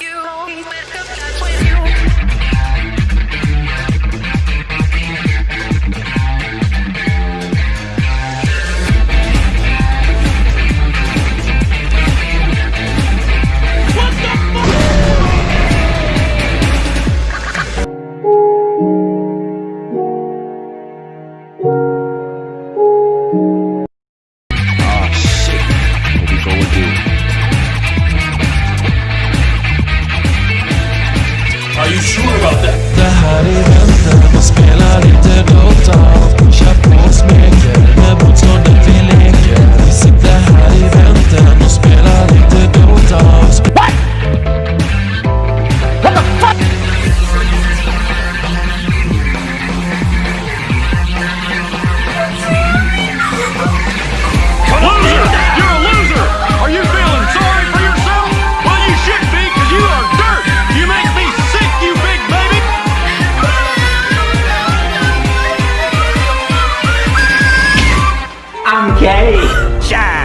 you. Sure about that? Okay. Ciao.